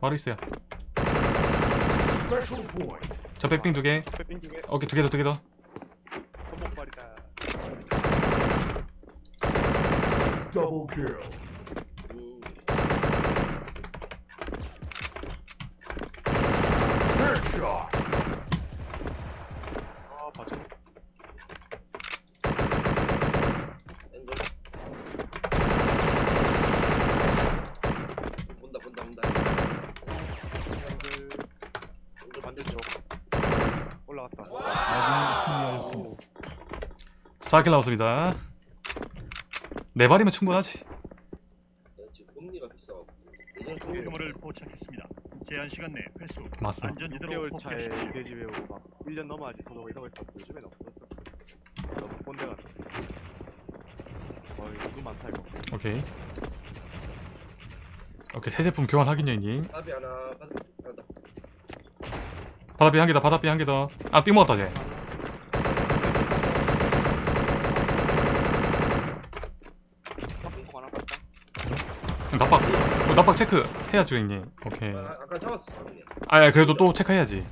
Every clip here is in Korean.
바로 있어요. 저 백빙 두개. 오케이 두 개 더 두 개더. 손목발이다 4킬 나왔습니다 네 발이면 충분하지 일금을 포착했습니다. 제한 시간 내 회수. 맞습니다. 안전지대로 복귀하십시오. 내 집에 오고 막 1년 넘어야지 도덕을 이러고 있다. 요즘에 너무 없었어. 너무 본대 갔어. 거의 누구 많다 이거. 오케이. 오케이 새 제품 교환 확인 여인님. 바비 하나. 바다비 한 개 더. 바다비 한 개 더. 아삥 먹었다 쟤. 어, 납박 체크 해야죠 형님. 오케이. 아, 아까 잡았어. 아야 그래도 또 체크해야지.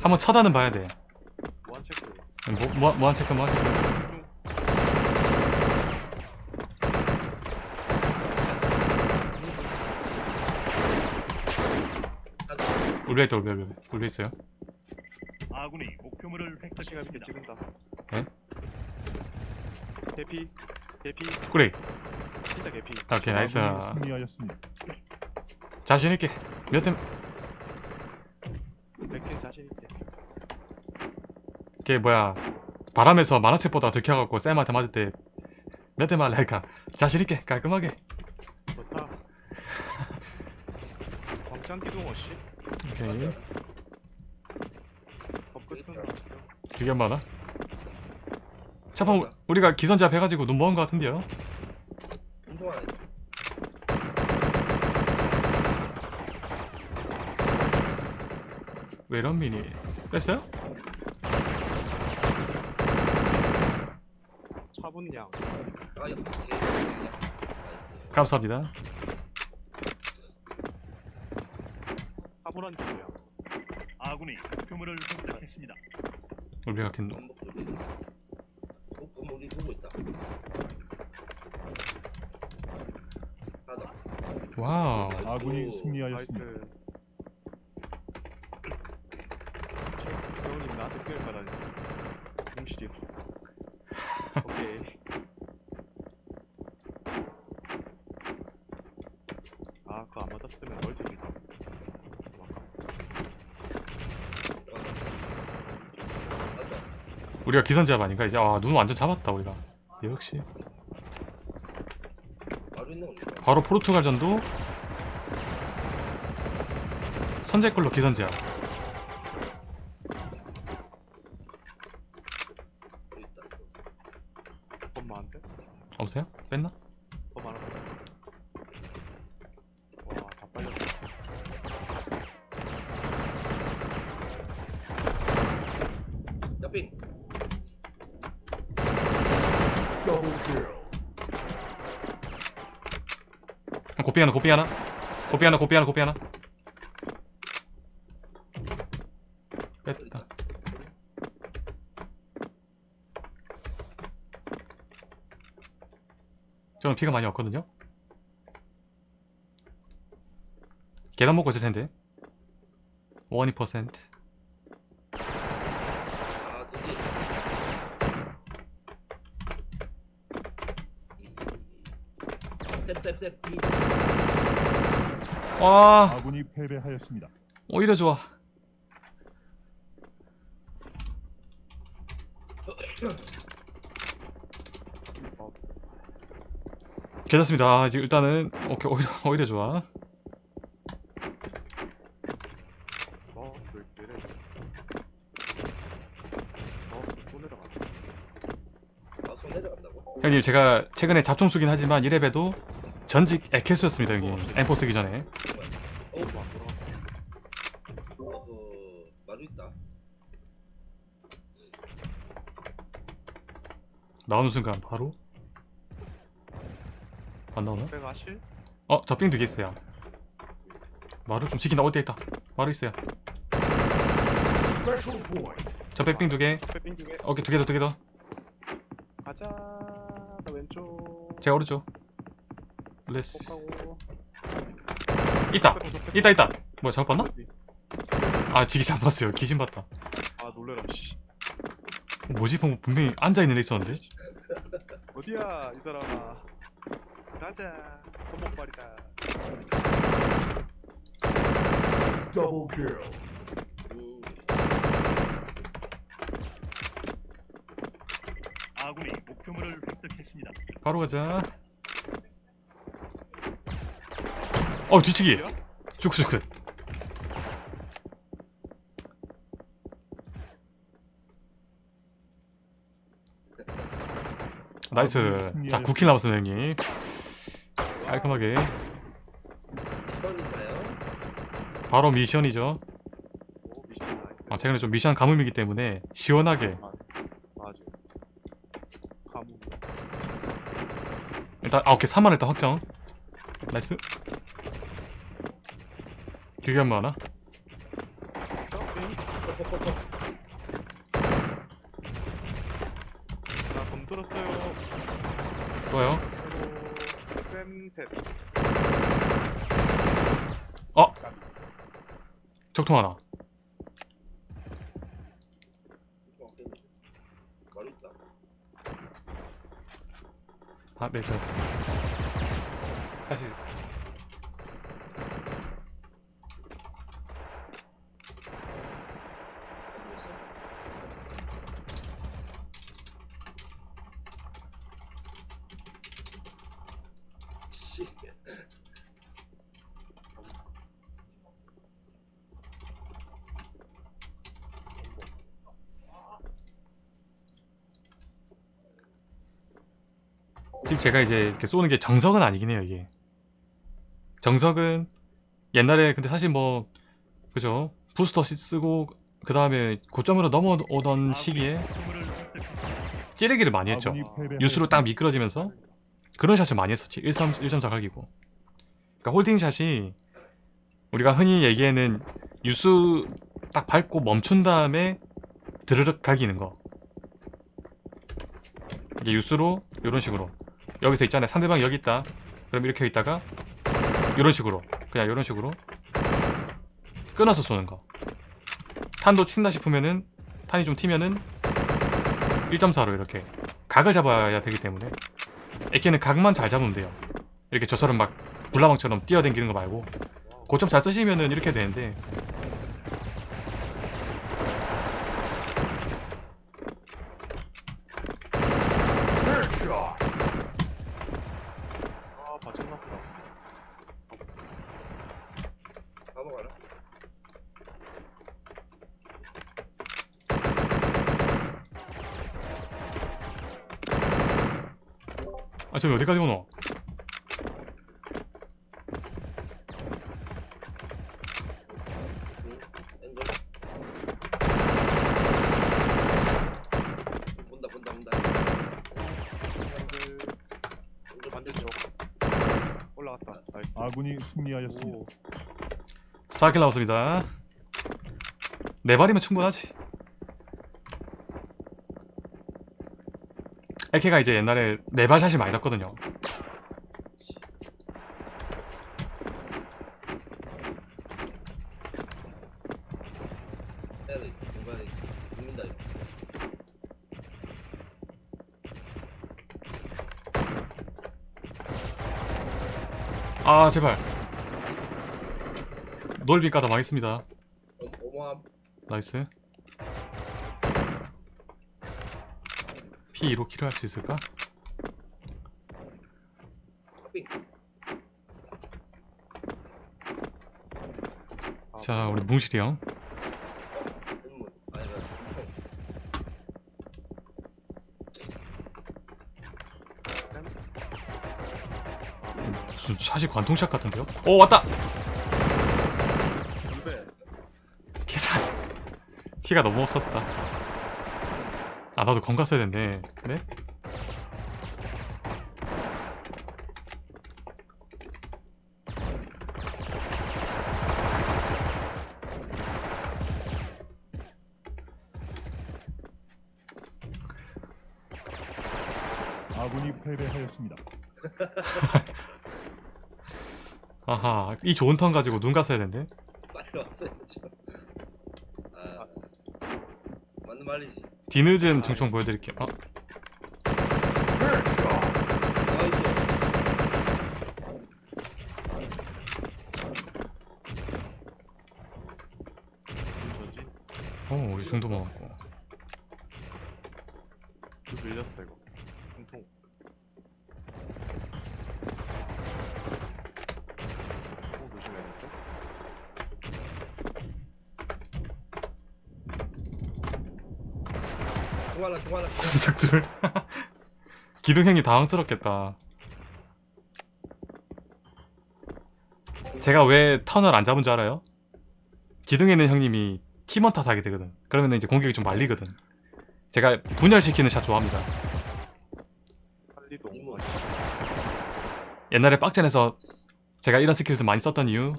한번 차단은 봐야 돼. 무한 체크. 뭐, 뭐, 뭐한 체크 뭐한 체크. 울려 있다 울려 울려 울려 있어요? 아군이 목표물을 획득했습니다. 네? 개피 개피. 그래 진짜 개피 오케이 나이스. 승리하였습니다. 자신 있게. 몇대 백킬 자신 있게. 걔 뭐야? 바람에서 만화책보다 들켜갖고 쌤한테 맞을 때 몇 대 말라니까 자신 있게 깔끔하게. 좋다. 광장 기둥 어 씨? 오케이. 되게 안 많아? 차판 우리가 기선제압 해가지고 눈 먹은 것 같은데요 운동화 왜 이런 미니 뺐어요? Nice. 감사합니다 차분한 기둥이야 아군이 목표물을 획득했습니다. 보고 있다. 하다. 와우 아군이 오, 승리하였습니다. 나한테 피할 까다니 공실이 오케이 아 그거 안 맞았으면 멀티지 하다. 우리가 기선제압 아닌가 이제 아 눈 완전 잡았다 우리가 역시 겁니다. 바로 포르투갈전도 선제골로 기선제압 여기 있다. 돈 많은데? 없어요? 뺐나? 더 많아 와다 빨렸다 kill. 고삐 하나 고삐 하나 고삐 하나 고삐 하나 고삐 하나 저는 피가 많이 없거든요 계단 먹고 있을 텐데 12% 아. 와 아군이 패배하였습니다. 오히려 좋아 괜찮습니다 아, 지금 일단은 오케이 오히려, 오히려 좋아? 형님 제가 최근에 잡종수긴 하지만 1렙에도 전직 에케수였습니다 형님 엠포 쓰기 전에 어, 어, 마루 있다. 나오는 순간 바로 안 나오나? 실? 어, 저삥두개 있어요. 마루 좀 지킨다 어디에 있다. 마루 있어요. 저 백빙 두개. 빼빙 두 개. 오케이 두 개 더 두 개 더. 가자. 나 왼쪽. 제가 오른쪽. 레스 있다. 있다 있다. 뭐야 잘못 봤나? 아 지기 잘못 봤어요. 기신 봤다. 아 놀래라 씨. 뭐지? 분- 분명히 앉아있는 데 있었는데? 어디야 이 사람아 가자 손목발이다. Kill. 음, 아군이 목표물을 획득했습니다. 바로 가자. 어 뒤치기. 어디야? 쑥쑥 nice. 자 9 kill 남았습니다 형님 깔끔하게? 바로 미션이죠. 아 최근에 좀 미션 가뭄이기 때문에 시원하게. 가문 일단 아 오케이. 3만 일단 확정. 나이스. 길게 한번 하나 나검 들었어요 좋아요 쌤셋 어 적통 하나. 마루 있다. 아네 저 다시 씨. 지금 제가 이제 이렇게 쏘는 게 정석은 아니긴 해요 이게. 정석은 옛날에 근데 사실 뭐 그죠? 부스터 시- 쓰고 그 다음에 고점으로 넘어오던 아군이. 시기에. 찌르기를 많이 했죠. 유수로 딱 미끄러지면서 그런 샷을 많이 했었지. 1.3, 1.4 각이고. 그러니까 홀딩샷이 우리가 흔히 얘기하는 유수 딱 밟고 멈춘 다음에 드르륵 갈기는 거. 이게 유수로 이런 식으로 여기서 있잖아요 상대방 여기 있다. 그럼 이렇게 있다가 이런 식으로 그냥 이런 식으로 끊어서 쏘는 거. 탄도 튄다 싶으면은 탄이 좀 튀면은 1.4로 이렇게 각을 잡아야 되기 때문에 에케는 각만 잘 잡으면 돼요. 이렇게 저처럼 막 불나방처럼 뛰어댕기는 거 말고. 고점 잘 쓰시면은 이렇게 되는데 Headshot. 아 바짝났다 넘어가라. 아 저기 어디까지 오노? 본다, 올라갔다. nice. 아군이 승리하였습니다. 오. 4 kill 남았습니다. 네 발이면 충분하지 AK가 이제 옛날에 네발 샷이 많이 났거든요. 아 제발 넓이 까다 망했습니다. 나이스 P2로 킬을 할 수 있을까? 자 우리 뭉실이 형. 무슨 샷이 관통샷 같은데요? 오 왔다! 계산 피가 너무 없었다 아 나도 건 갔어야 된대 네? 아군이 패배하였습니다. 아하 이 좋은 턴 가지고 눈 갔어야 된대 빨리 왔어야죠. 아, 맞는 말이지. 뒤늦은 중총 보여드릴게요. 어? 어 우리 중도 먹었고. 또 밀렸어 이거 통통 어 조심해야겠다 통 하나, 통 하나. 전적들. 기둥행이 당황스럽겠다. 제가 왜 턴을 안 잡은 줄 알아요? 기둥에 있는 형님이 팀원 탓하게 되거든. 그러면 이제 공격이 좀 말리거든. 제가 분열시키는 샷 좋아합니다. 옛날에 빡전에서 제가 이런 스킬들 많이 썼던 이유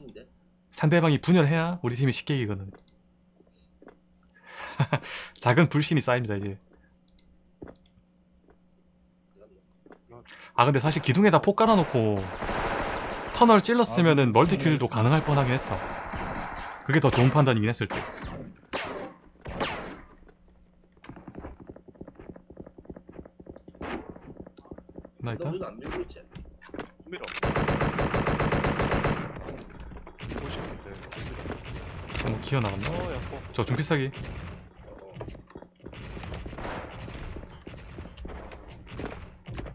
상대방이 분열해야 우리 팀이 쉽게 이기거든. 작은 불신이 쌓입니다 이제 아 근데 사실 기둥에다 폭 깔아놓고 터널 찔렀으면은 멀티킬도 가능할 뻔하긴 했어. 그게 더 좋은 판단이긴 했을 때. 나너 일단 너무 기어 나갔나? 어 야포 저 중피싸기 어, 어.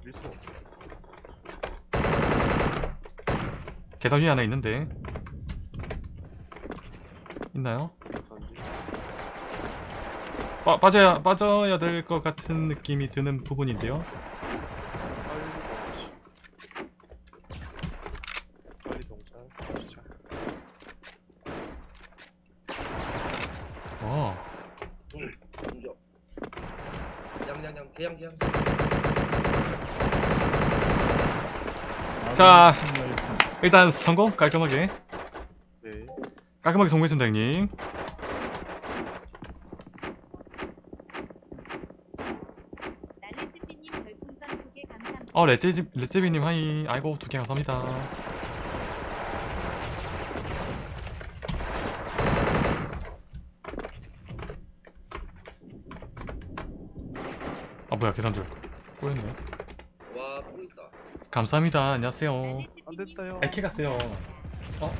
밀수 없어 계단 위에 하나 있는데 있나요? 빠, 빠져야 빠져야 될 것 같은 느낌이 드는 부분인데요. 시작 어, 공격. 양양양 개양 개양. 아군이 자. 일단 성공 깔끔하게 네 깔끔하게 성공했습니다 형님. 날레즈비님 별풍선 2개 감사합니다. 어 레제비 레제비님 하이 아이고 두 개 감사합니다. 아 뭐야 계산줄 꼬였네. 와, 또 있다. 감사합니다. 안녕하세요. 안 됐다요 이렇게 갔어요. 어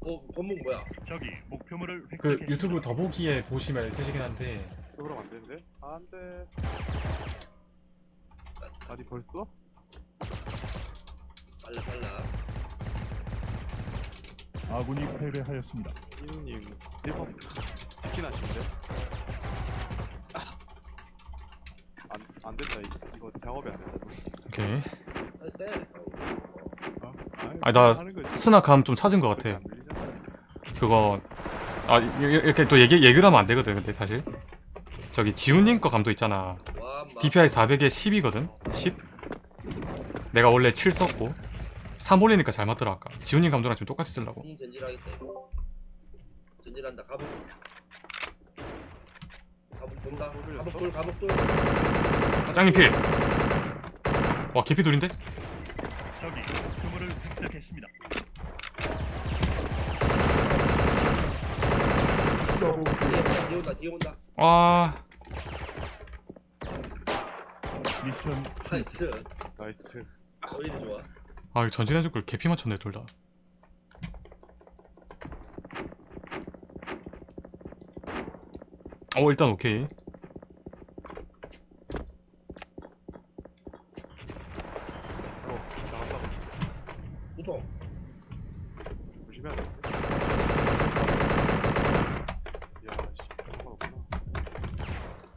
어, 건목 뭐야? 적이 목표물을 그 획득했습니다. 유튜브 더보기에 보시면 있으시긴 한데 그러면 안 되는데? 안 돼 아니 벌써? 빨라 빨라. 아군이 패배하였습니다. 이누님 1번 치킨 하신데? 안, 안 된다 이- 이거 작업이 안 된다 오케이. 어? 아니, 나 하는 거지. 스나감 좀 찾은 것 같아. 안 들리잖아. 그거 아 이- 이- 이렇게 또 얘기 얘기를 하면 안 되거든 근데 사실 저기 지훈님 거 감도 있잖아. DPI 400에 10이거든 10 내가 원래 7 썼고 3 올리니까 잘 맞더라 아까 지훈님 감도랑 지금 똑같이 쓰려고 음, 전질하겠다 이거. 전질한다. 가복. 돈다. 가복 돌, 가복 돌. 짱님 필! 와 개피 둘인데? 적이 목표물을 획득했습니다. 온다, 온다. 와 미션 나이스. 나이스 좋아. 아, 이거 전진해줄 걸 개피 맞췄네 둘 다. 어 일단 오케이. 조심해야 돼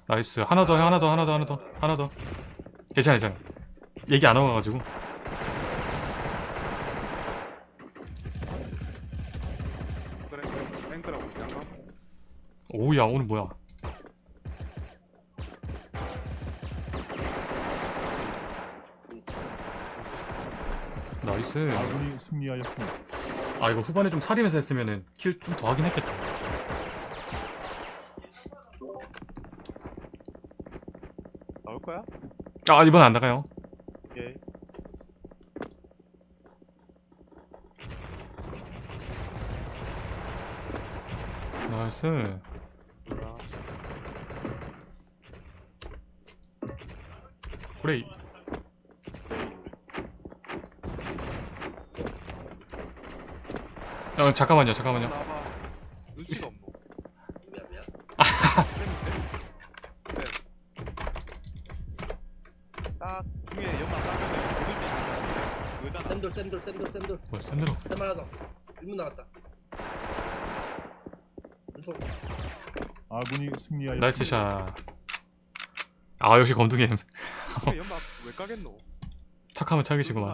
nice 하나 더 하나 더 하나 더 하나 더 하나 더. 괜찮아 괜찮아. 얘기 안 와가지고. 오우야 오늘 뭐야? nice. 아군이 승리하였습니다. 아 이거 후반에 좀 사리면서 했으면은 kill 좀 더 하긴 했겠다. 나올 거야? 아 이번 안 나가요. 예. nice. 그래 어 잠깐만요 잠깐만요. 눈치가 없노. 딱 중에 연막 따면. 쌤돌 쌤돌 쌤돌 쌤돌 뭐야 샌드로 쌤 하나 더 1문 나갔다 아군이 승리하였습니다. 나이스 샷아 역시 검둥이 연막 왜 까겠노? 착하면 착이시구만.